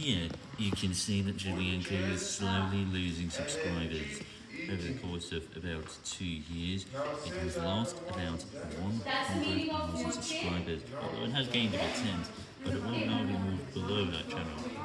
Here, you can see that Julienko is slowly losing subscribers. Over the course of about two years, it has lost about 100,000 subscribers, although it has gained about 10, but it will now be moved below that channel.